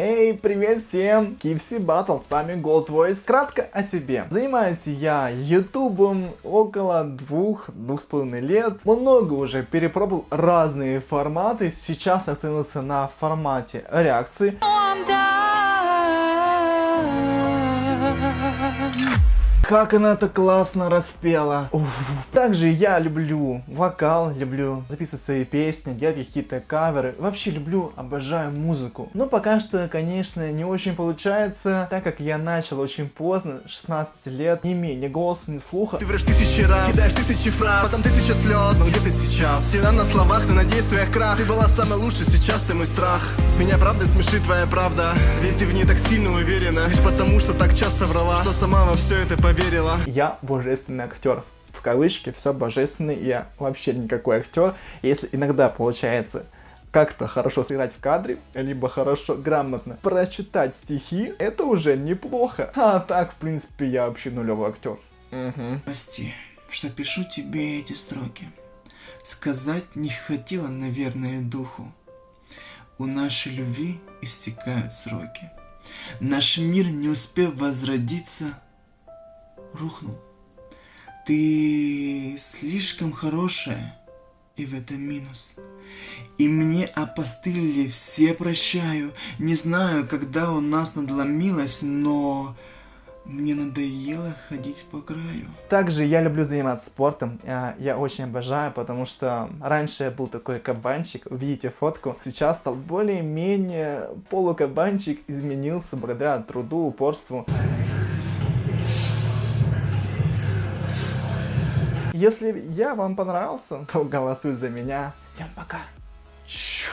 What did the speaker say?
Эй, привет всем! KFC Battle, с вами Gold Voice. Кратко о себе. Занимаюсь я ютубом около двух-двух с половиной лет. Много уже перепробовал разные форматы. Сейчас остановился на формате реакции. Как она это классно распела. Уф. Также я люблю вокал, люблю записывать свои песни, делать какие-то каверы. Вообще люблю, обожаю музыку. Но пока что, конечно, не очень получается, так как я начал очень поздно, 16 лет, не имея ни голоса, ни слуха. Ты врешь тысячи раз, кидаешь тысячи фраз, потом тысяча слез. Но где ты сейчас? Всегда на словах, ты на действиях крах. Ты была самой лучшей, сейчас ты мой страх. Меня правда смешит твоя правда, ведь ты в ней так сильно уверена. Лишь потому, что так часто врала, что сама во все это поверила поверила. Я божественный актер. В кавычке, все божественный, я вообще никакой актер. Если иногда получается как-то хорошо сыграть в кадре, либо хорошо, грамотно прочитать стихи, это уже неплохо. А так, в принципе, я вообще нулевой актер. Угу. Прости, что пишу тебе эти строки. Сказать не хватило, наверное, духу. У нашей любви истекают сроки. Наш мир, не успев возродиться, рухнул. Ты слишком хорошая, и в этом минус. И мне опостылили, все прощаю. Не знаю, когда у нас надломилось, но мне надоело ходить по краю. Также я люблю заниматься спортом. А, я очень обожаю, потому что раньше я был такой кабанчик. Увидите фотку. Сейчас стал более-менее полукабанчик. Изменился благодаря труду, упорству. Если я вам понравился, то голосуй за меня. Всем пока. Чу.